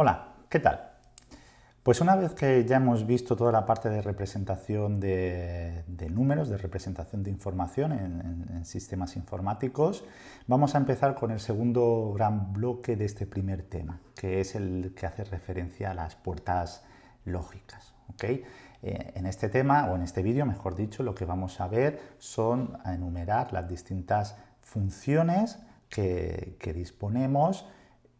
Hola, ¿qué tal? Pues una vez que ya hemos visto toda la parte de representación de, números, de representación de información en, sistemas informáticos, vamos a empezar con el segundo gran bloque de este primer tema, que es el que hace referencia a las puertas lógicas. Eh, en este tema, o en este vídeo, mejor dicho, lo que vamos a ver son a enumerar las distintas funciones que disponemos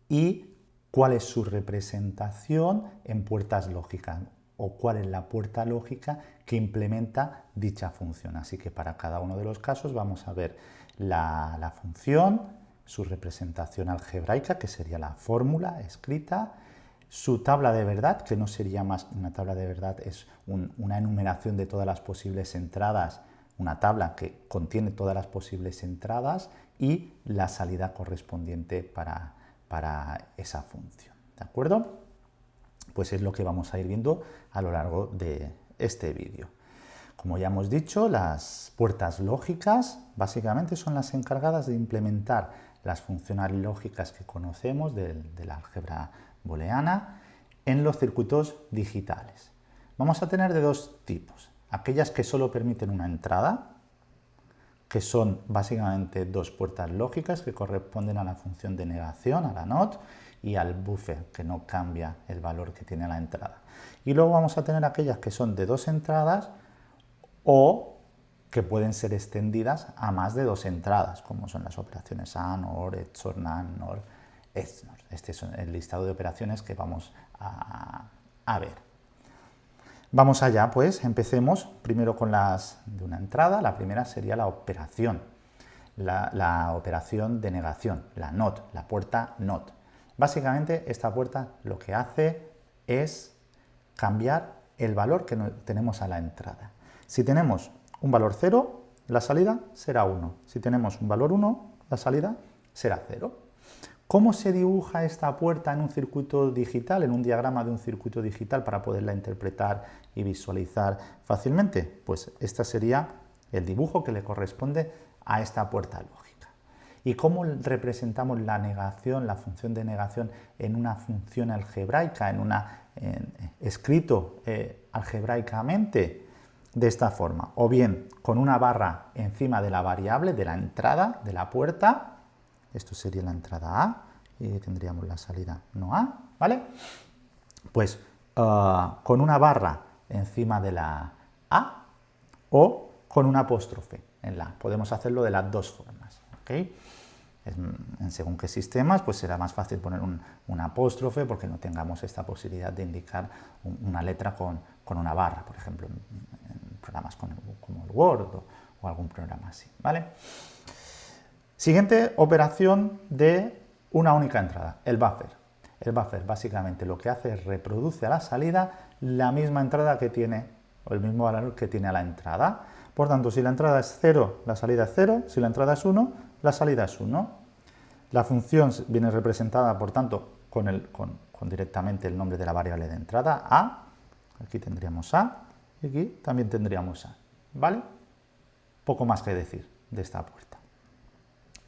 y cuál es su representación en puertas lógicas o cuál es la puerta lógica que implementa dicha función. Así que para cada uno de los casos vamos a ver la, función, su representación algebraica, que sería la fórmula escrita, su tabla de verdad, que no sería más una tabla de verdad, es una enumeración de todas las posibles entradas, una tabla que contiene todas las posibles entradas y la salida correspondiente para, para esa función. ¿De acuerdo? Pues es lo que vamos a ir viendo a lo largo de este vídeo. Como ya hemos dicho, las puertas lógicas básicamente son las encargadas de implementar las funciones lógicas que conocemos de, la álgebra booleana en los circuitos digitales. Vamos a tener de dos tipos. Aquellas que solo permiten una entrada, que son básicamente dos puertas lógicas que corresponden a la función de negación, a la NOT, y al buffer, que no cambia el valor que tiene la entrada. Y luego vamos a tener aquellas que son de dos entradas o que pueden ser extendidas a más de dos entradas, como son las operaciones AND, OR, XOR, NAND, NOR. Este es el listado de operaciones que vamos a ver. Vamos allá, pues empecemos primero con las de una entrada. La primera sería la operación, la, operación de negación, la NOT, la puerta NOT. Básicamente esta puerta lo que hace es cambiar el valor que tenemos a la entrada. Si tenemos un valor 0, la salida será 1. Si tenemos un valor 1, la salida será 0. ¿Cómo se dibuja esta puerta en un circuito digital, en un diagrama de un circuito digital para poderla interpretar y visualizar fácilmente? Pues este sería el dibujo que le corresponde a esta puerta lógica. ¿Y cómo representamos la negación, la función de negación en una función algebraica, en una escrito eh, algebraicamente? De esta forma, o bien con una barra encima de la variable, de la entrada de la puerta, esto sería la entrada A, y tendríamos la salida no A, ¿vale? Pues ah, con una barra encima de la A o con un apóstrofe en la Podemos hacerlo de las dos formas, ¿ok? En según qué sistemas, pues será más fácil poner un, apóstrofe porque no tengamos esta posibilidad de indicar una letra con, una barra, por ejemplo, en, programas como el Word o, o algún programa así, ¿vale? Siguiente operación de una única entrada, el buffer. El buffer básicamente lo que hace es reproduce a la salida la misma entrada que tiene, o el mismo valor que tiene a la entrada. Por tanto, si la entrada es 0, la salida es 0, si la entrada es 1, la salida es 1. La función viene representada, por tanto, con, el, con, con directamente el nombre de la variable de entrada, A, aquí tendríamos A, y aquí también tendríamos A, ¿vale? Poco más que decir de esta puerta.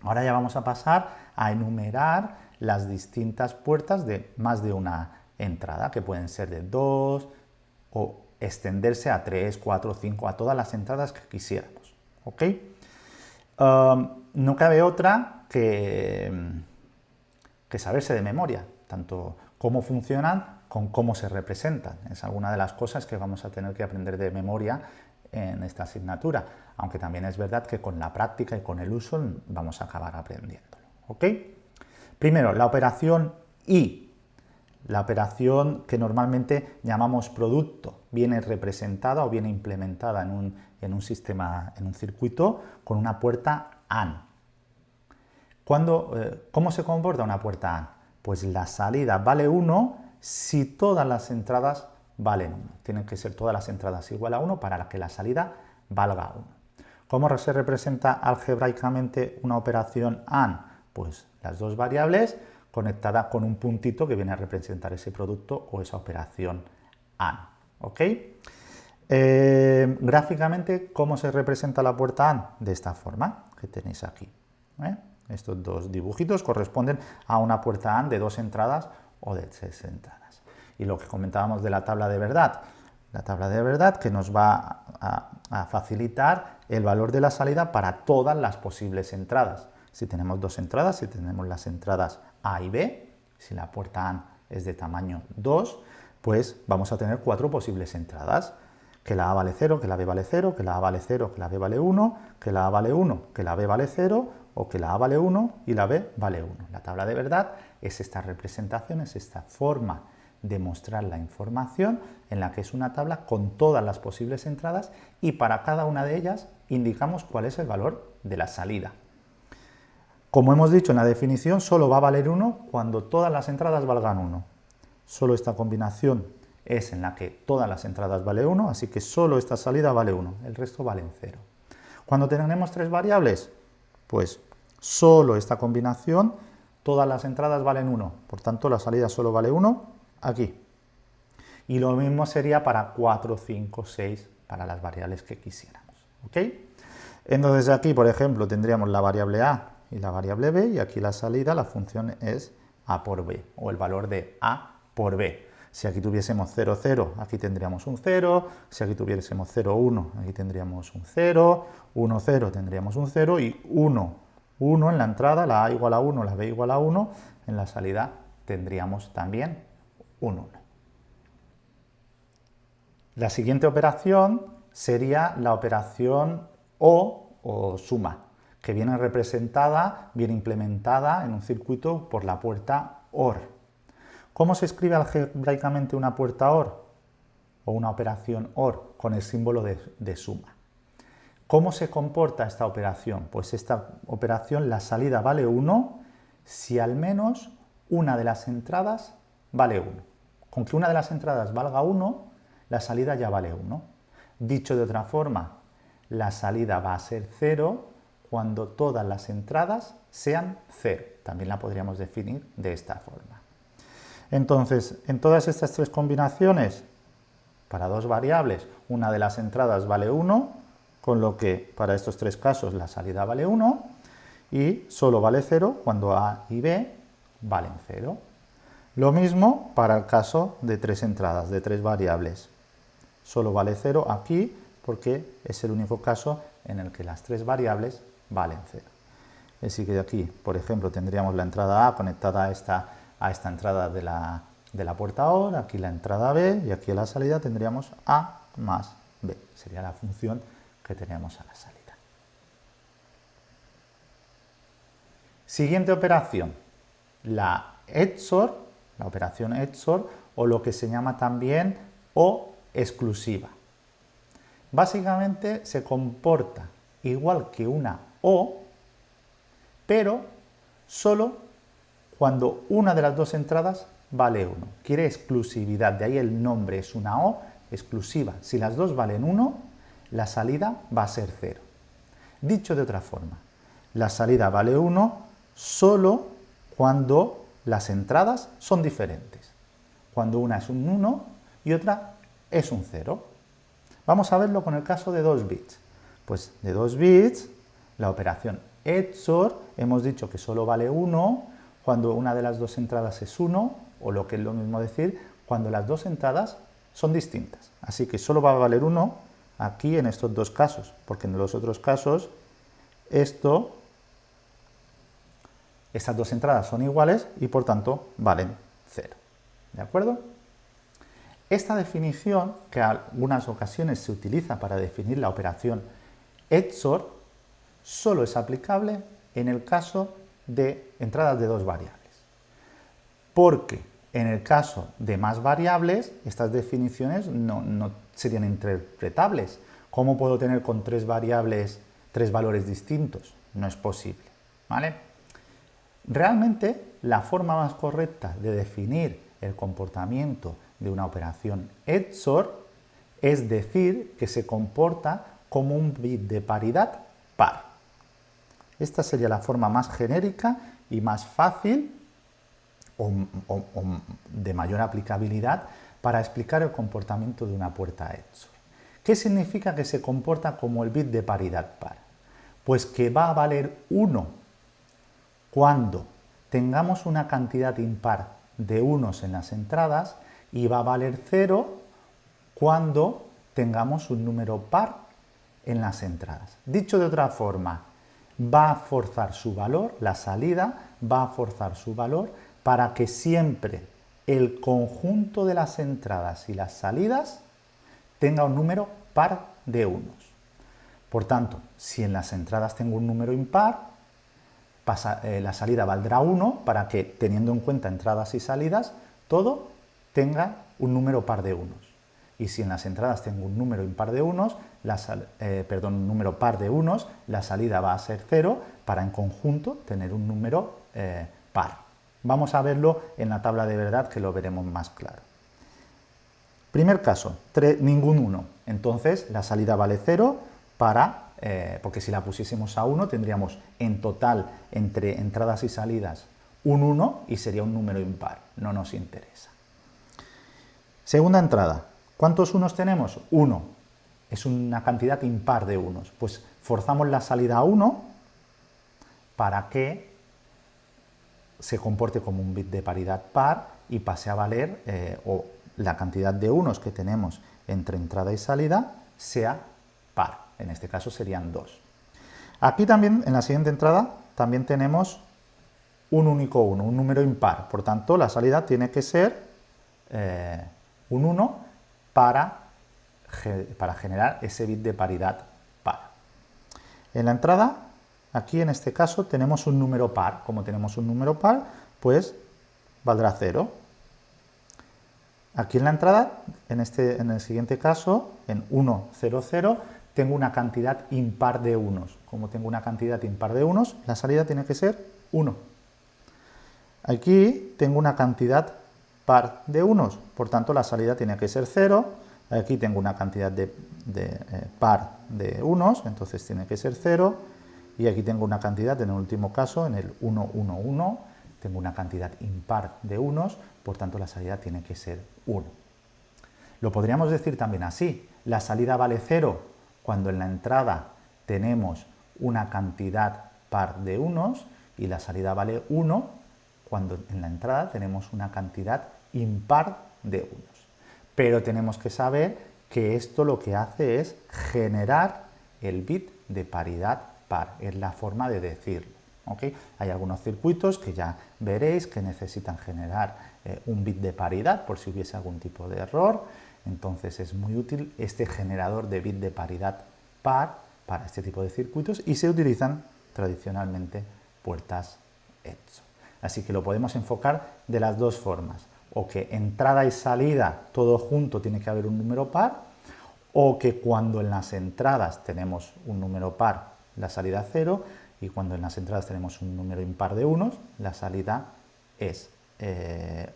Ahora ya vamos a pasar a enumerar las distintas puertas de más de una entrada, que pueden ser de dos o extenderse a tres, cuatro, cinco, a todas las entradas que quisiéramos. ¿ok? Um, no cabe otra que, que saberse de memoria, tanto cómo funcionan como cómo se representan. Es alguna de las cosas que vamos a tener que aprender de memoria en esta asignatura, aunque también es verdad que con la práctica y con el uso vamos a acabar aprendiéndolo. ¿ok? Primero, la operación I, la operación que normalmente llamamos producto, viene representada o viene implementada en un, en un sistema, en un circuito con una puerta AND. Cuando, eh, ¿Cómo se comporta una puerta AND? Pues la salida vale 1 si todas las entradas valen 1. Tienen que ser todas las entradas igual a 1 para que la salida valga 1. ¿Cómo se representa algebraicamente una operación AND? Pues las dos variables conectadas con un puntito que viene a representar ese producto o esa operación AND. ¿ok? Eh, gráficamente, ¿cómo se representa la puerta AND? De esta forma que tenéis aquí. ¿eh? Estos dos dibujitos corresponden a una puerta AND de dos entradas o de tres entradas. Y lo que comentábamos de la tabla de verdad, la tabla de verdad que nos va a, facilitar el valor de la salida para todas las posibles entradas. Si tenemos dos entradas, si tenemos las entradas A y B, si la puerta A es de tamaño 2, pues vamos a tener cuatro posibles entradas. Que la A vale 0, que la B vale 0, que la A vale 0, que la B vale 1, que la A vale 1, que la B vale 0, o que la A vale 1 y la B vale 1. La tabla de verdad es esta representación, es esta forma de mostrar la información en la que es una tabla con todas las posibles entradas y para cada una de ellas indicamos cuál es el valor de la salida. Como hemos dicho en la definición, solo va a valer 1 cuando todas las entradas valgan 1. Solo esta combinación es en la que todas las entradas vale 1, así que solo esta salida vale 1, el resto valen 0. Cuando tenemos tres variables, pues solo esta combinación, todas las entradas valen 1, por tanto la salida solo vale 1 aquí. Y lo mismo sería para 4, 5, 6, para las variables que quisiéramos. ¿ok? Entonces aquí, por ejemplo, tendríamos la variable a y la variable b, y aquí la salida, la función es a por b, o el valor de a por b. Si aquí tuviésemos 0, 0, aquí tendríamos un 0, si aquí tuviésemos 0, 1, aquí tendríamos un 0, 1, 0, tendríamos un 0, y 1, 1 en la entrada, la a igual a 1, la b igual a 1, en la salida tendríamos también un 1. La siguiente operación sería la operación O o suma, que viene representada, viene implementada en un circuito por la puerta OR. ¿Cómo se escribe algebraicamente una puerta OR? O una operación OR con el símbolo de, de suma. ¿Cómo se comporta esta operación? Pues esta operación, la salida vale 1 si al menos una de las entradas vale 1. Con que una de las entradas valga 1, la salida ya vale 1. Dicho de otra forma, la salida va a ser 0 cuando todas las entradas sean 0. También la podríamos definir de esta forma. Entonces, en todas estas tres combinaciones, para dos variables, una de las entradas vale 1, con lo que para estos tres casos la salida vale 1, y solo vale 0 cuando A y B valen 0. Lo mismo para el caso de tres entradas, de tres variables. Solo vale 0 aquí porque es el único caso en el que las tres variables valen 0. Así que aquí, por ejemplo, tendríamos la entrada A conectada a esta, a esta entrada de la, de la puerta OR, aquí la entrada B y aquí a la salida tendríamos A más B. Sería la función que tenemos a la salida. Siguiente operación, la XOR la operación XOR o lo que se llama también O exclusiva. Básicamente se comporta igual que una O, pero solo cuando una de las dos entradas vale 1. Quiere exclusividad, de ahí el nombre es una O exclusiva. Si las dos valen 1, la salida va a ser 0. Dicho de otra forma, la salida vale 1 solo cuando las entradas son diferentes, cuando una es un 1 y otra es un 0. Vamos a verlo con el caso de 2 bits. Pues de 2 bits, la operación XOR hemos dicho que solo vale 1 cuando una de las dos entradas es 1, o lo que es lo mismo decir, cuando las dos entradas son distintas. Así que solo va a valer 1 aquí en estos dos casos, porque en los otros casos esto estas dos entradas son iguales y por tanto valen 0. ¿De acuerdo? Esta definición, que en algunas ocasiones se utiliza para definir la operación XOR, solo es aplicable en el caso de entradas de dos variables. Porque en el caso de más variables, estas definiciones no, no serían interpretables. ¿Cómo puedo tener con tres variables tres valores distintos? No es posible. ¿vale? Realmente, la forma más correcta de definir el comportamiento de una operación XOR es decir que se comporta como un bit de paridad par. Esta sería la forma más genérica y más fácil o, de mayor aplicabilidad para explicar el comportamiento de una puerta XOR. ¿Qué significa que se comporta como el bit de paridad par? Pues que va a valer 1 cuando tengamos una cantidad impar de unos en las entradas y va a valer 0 cuando tengamos un número par en las entradas. Dicho de otra forma, va a forzar su valor, la salida va a forzar su valor para que siempre el conjunto de las entradas y las salidas tenga un número par de unos. Por tanto, si en las entradas tengo un número impar, eh, la salida valdrá 1 para que, teniendo en cuenta entradas y salidas, todo tenga un número par de unos. Y si en las entradas tengo un número impar de unos, eh, perdón, un número par de unos, la salida va a ser 0 para en conjunto tener un número eh, par. Vamos a verlo en la tabla de verdad que lo veremos más claro. Primer caso, ningún 1. Entonces la salida vale 0 para eh, porque si la pusiésemos a 1 tendríamos en total entre entradas y salidas un 1 y sería un número impar, no nos interesa. Segunda entrada, ¿cuántos unos tenemos? 1, es una cantidad impar de unos, pues forzamos la salida a 1 para que se comporte como un bit de paridad par y pase a valer, eh, o la cantidad de unos que tenemos entre entrada y salida sea en este caso serían dos. Aquí también, en la siguiente entrada, también tenemos un único 1, un número impar. Por tanto, la salida tiene que ser eh, un 1 para, para generar ese bit de paridad par. En la entrada, aquí en este caso, tenemos un número par. Como tenemos un número par, pues valdrá 0. Aquí en la entrada, en, este, en el siguiente caso, en 1, 0, 0, tengo una cantidad impar de unos. Como tengo una cantidad impar de unos, la salida tiene que ser 1. Aquí tengo una cantidad par de unos, por tanto la salida tiene que ser 0. Aquí tengo una cantidad de, eh, par de unos, entonces tiene que ser 0. Y aquí tengo una cantidad, en el último caso, en el 1, 1, 1, tengo una cantidad impar de unos, por tanto la salida tiene que ser 1. Lo podríamos decir también así, la salida vale 0 cuando en la entrada tenemos una cantidad par de unos y la salida vale 1 cuando en la entrada tenemos una cantidad impar de unos. Pero tenemos que saber que esto lo que hace es generar el bit de paridad par, es la forma de decirlo. Hay algunos circuitos que ya veréis que necesitan generar eh, un bit de paridad por si hubiese algún tipo de error entonces es muy útil este generador de bit de paridad par para este tipo de circuitos y se utilizan tradicionalmente puertas EXO. Así que lo podemos enfocar de las dos formas, o que entrada y salida todo junto tiene que haber un número par, o que cuando en las entradas tenemos un número par, la salida cero, y cuando en las entradas tenemos un número impar de unos, la salida es 1. Eh,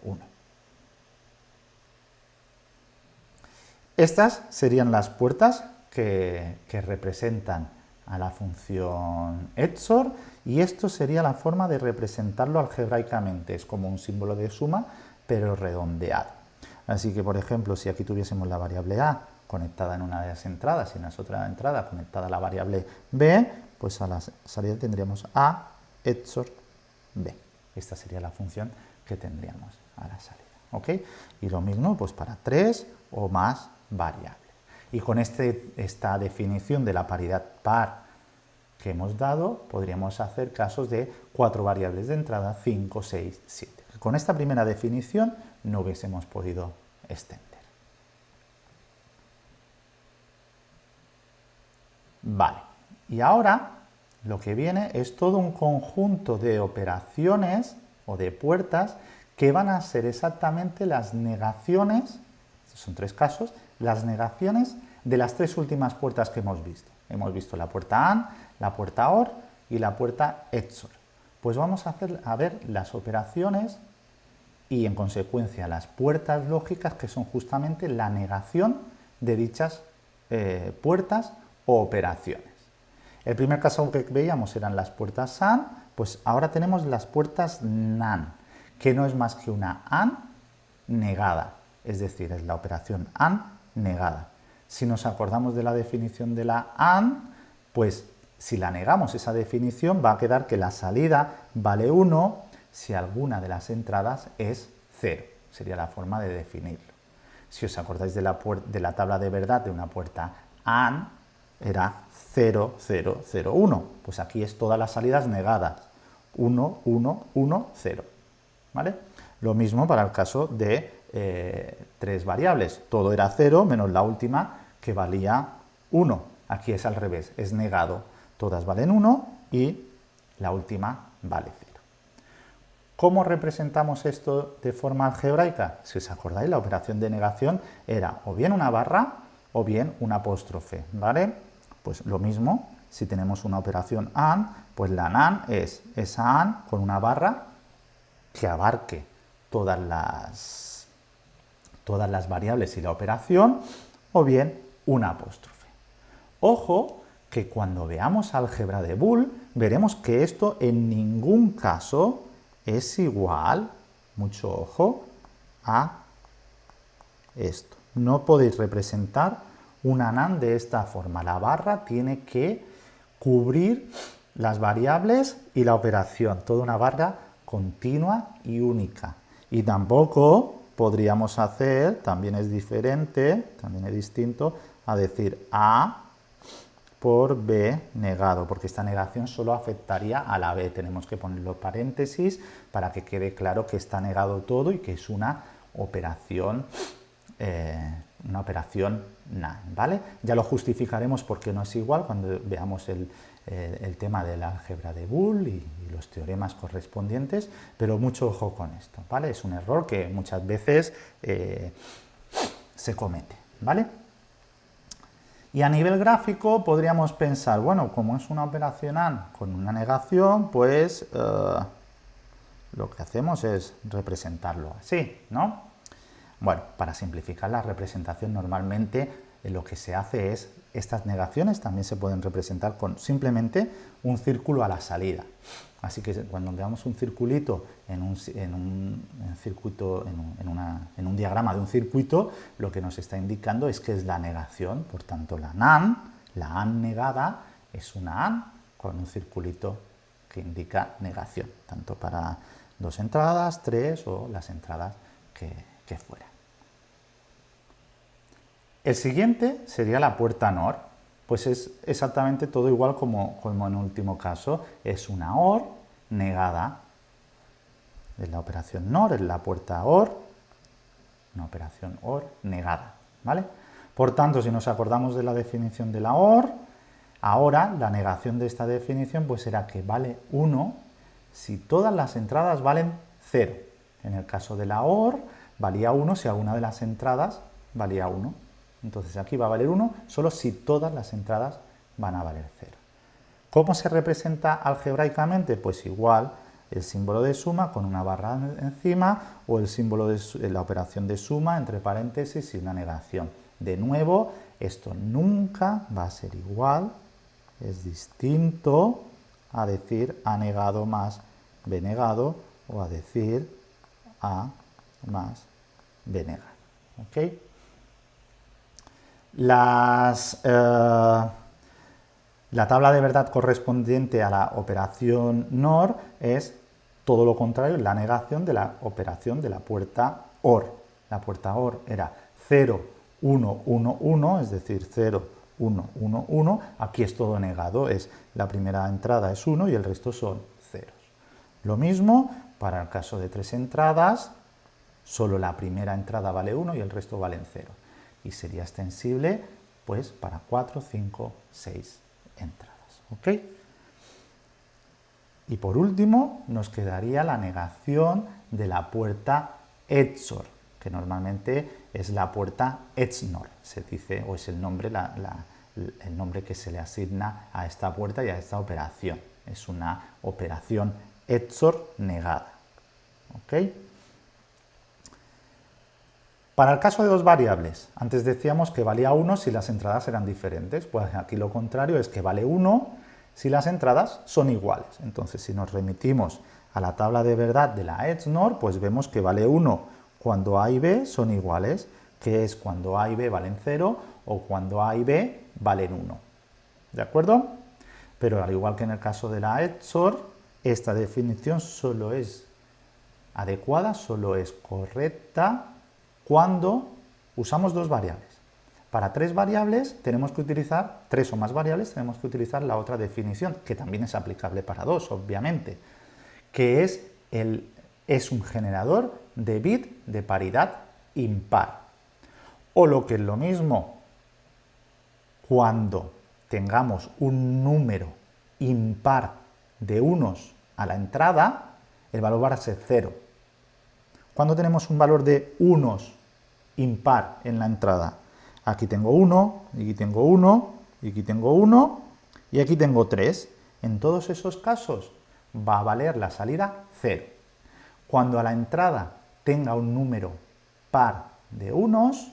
Estas serían las puertas que, representan a la función EXOR y esto sería la forma de representarlo algebraicamente. Es como un símbolo de suma, pero redondeado. Así que, por ejemplo, si aquí tuviésemos la variable A conectada en una de las entradas y en la otra entrada conectada a la variable B, pues a la salida tendríamos A EXOR B. Esta sería la función que tendríamos a la salida. Y lo mismo pues para 3 o más variable. Y con este, esta definición de la paridad par que hemos dado, podríamos hacer casos de cuatro variables de entrada, 5, 6, 7. Con esta primera definición no hubiésemos podido extender. Vale, y ahora lo que viene es todo un conjunto de operaciones o de puertas que van a ser exactamente las negaciones, son tres casos, las negaciones de las tres últimas puertas que hemos visto. Hemos visto la puerta AND, la puerta OR y la puerta EXOR. Pues vamos a, hacer, a ver las operaciones y en consecuencia las puertas lógicas que son justamente la negación de dichas eh, puertas o operaciones. El primer caso que veíamos eran las puertas AND, pues ahora tenemos las puertas NAND, que no es más que una AND negada, es decir, es la operación AND negada. Si nos acordamos de la definición de la AND, pues si la negamos esa definición va a quedar que la salida vale 1 si alguna de las entradas es 0. Sería la forma de definirlo. Si os acordáis de la, de la tabla de verdad de una puerta AND, era 0, 0, 0, 1. Pues aquí es todas las salidas negadas. 1, 1, 1, 0. ¿Vale? Lo mismo para el caso de eh, tres variables. Todo era 0 menos la última que valía 1. Aquí es al revés, es negado. Todas valen 1 y la última vale 0. ¿Cómo representamos esto de forma algebraica? Si os acordáis, la operación de negación era o bien una barra o bien un apóstrofe, ¿vale? Pues lo mismo, si tenemos una operación AND, pues la NAND es esa AND con una barra que abarque todas las, todas las variables y la operación, o bien un apóstrofe. Ojo que cuando veamos álgebra de Boole, veremos que esto en ningún caso es igual, mucho ojo, a esto. No podéis representar una NAND de esta forma. La barra tiene que cubrir las variables y la operación. Toda una barra continua y única. Y tampoco podríamos hacer, también es diferente, también es distinto, a decir A por B negado, porque esta negación solo afectaría a la B. Tenemos que poner los paréntesis para que quede claro que está negado todo y que es una operación, eh, una operación ¿vale? Ya lo justificaremos porque no es igual cuando veamos el, tema del álgebra de Boole y, los teoremas correspondientes, pero mucho ojo con esto, ¿vale? Es un error que muchas veces eh, se comete, ¿vale? Y a nivel gráfico podríamos pensar, bueno, como es una operación AND con una negación, pues eh, lo que hacemos es representarlo así, ¿no? Bueno, para simplificar la representación normalmente lo que se hace es, estas negaciones también se pueden representar con simplemente un círculo a la salida. Así que cuando veamos un circulito en un, circuito, en un, diagrama de un circuito, lo que nos está indicando es que es la negación. Por tanto, la NAN, la AN negada, es una AN con un circulito que indica negación, tanto para dos entradas, tres o las entradas que, que fuera. El siguiente sería la puerta NOR pues es exactamente todo igual como, como en último caso. Es una OR negada. Es la operación NOR, es la puerta OR, una operación OR negada. ¿vale? Por tanto, si nos acordamos de la definición de la OR, ahora la negación de esta definición pues será que vale 1 si todas las entradas valen 0. En el caso de la OR, valía 1 si alguna de las entradas valía 1. Entonces aquí va a valer 1 solo si todas las entradas van a valer 0. ¿Cómo se representa algebraicamente? Pues igual el símbolo de suma con una barra encima o el símbolo de la operación de suma entre paréntesis y una negación. De nuevo, esto nunca va a ser igual, es distinto a decir A negado más B negado o a decir A más B negado. ¿ok? Eh, la tabla de verdad correspondiente a la operación NOR es todo lo contrario, la negación de la operación de la puerta OR. La puerta OR era 0, 1, 1, 1, es decir, 0, 1, 1, 1. Aquí es todo negado, es la primera entrada es 1 y el resto son ceros. Lo mismo para el caso de tres entradas, solo la primera entrada vale 1 y el resto valen 0 y sería extensible pues para 4, 5, 6 entradas. ¿ok? Y por último nos quedaría la negación de la puerta ETSOR, que normalmente es la puerta ETSNOR, se dice, o es el nombre, el nombre que se le asigna a esta puerta y a esta operación. Es una operación ETSOR negada. Para el caso de dos variables, antes decíamos que valía 1 si las entradas eran diferentes, pues aquí lo contrario es que vale 1 si las entradas son iguales. Entonces, si nos remitimos a la tabla de verdad de la ETSNOR, pues vemos que vale 1 cuando A y B son iguales, que es cuando A y B valen 0 o cuando A y B valen 1. ¿De acuerdo? Pero al igual que en el caso de la ETSOR, esta definición solo es adecuada, solo es correcta cuando usamos dos variables. Para tres variables tenemos que utilizar, tres o más variables, tenemos que utilizar la otra definición, que también es aplicable para dos, obviamente, que es, el, es un generador de bit de paridad impar. O lo que es lo mismo, cuando tengamos un número impar de unos a la entrada, el valor va a ser cero. Cuando tenemos un valor de unos impar en la entrada, aquí tengo 1, aquí tengo 1, y aquí tengo 1, y aquí tengo 3. En todos esos casos va a valer la salida 0. Cuando a la entrada tenga un número par de unos,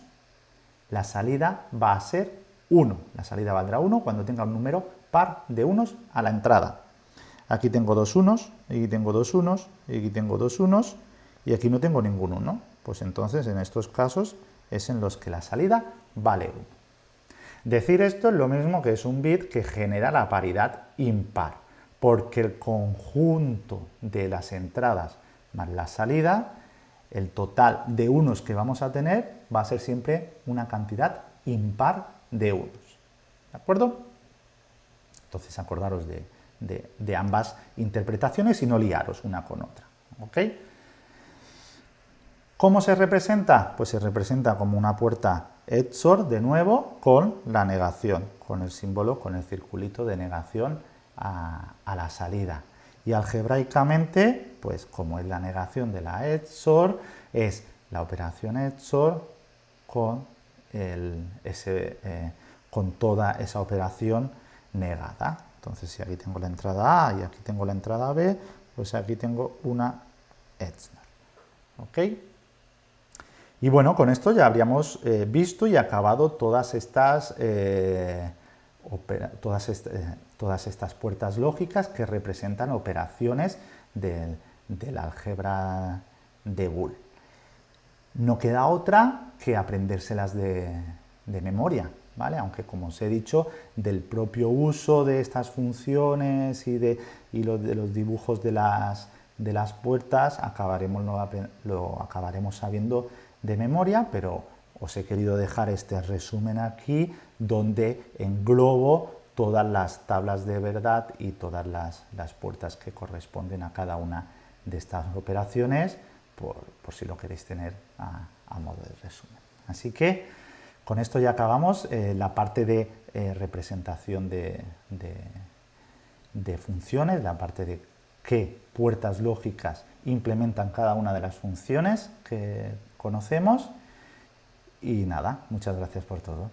la salida va a ser 1. La salida valdrá 1 cuando tenga un número par de unos a la entrada. Aquí tengo dos unos, aquí tengo dos unos, aquí tengo dos unos, y aquí no tengo ningún 1. Pues entonces en estos casos es en los que la salida vale 1. Decir esto es lo mismo que es un bit que genera la paridad impar, porque el conjunto de las entradas más la salida, el total de unos que vamos a tener va a ser siempre una cantidad impar de unos. ¿De acuerdo? Entonces acordaros de, ambas interpretaciones y no liaros una con otra. ¿Ok? ¿Cómo se representa? Pues se representa como una puerta XOR, de nuevo, con la negación, con el símbolo, con el circulito de negación a, la salida. Y algebraicamente, pues como es la negación de la XOR, es la operación XOR con eh, con toda esa operación negada. Entonces, si aquí tengo la entrada A y aquí tengo la entrada B, pues aquí tengo una ETSNAR. ¿Ok? Y bueno, con esto ya habríamos eh, visto y acabado todas estas, eh, todas, todas, estas puertas lógicas que representan operaciones del, del álgebra de Boole. No queda otra que aprendérselas de, memoria, ¿vale? Aunque, como os he dicho, del propio uso de estas funciones y de, de los dibujos de las, de las puertas acabaremos, lo, acabaremos sabiendo de memoria, pero os he querido dejar este resumen aquí donde englobo todas las tablas de verdad y todas las, las puertas que corresponden a cada una de estas operaciones por, si lo queréis tener a, modo de resumen. Así que con esto ya acabamos eh, la parte de eh, representación de, de, funciones, la parte de qué puertas lógicas implementan cada una de las funciones que conocemos. Y nada, muchas gracias por todo.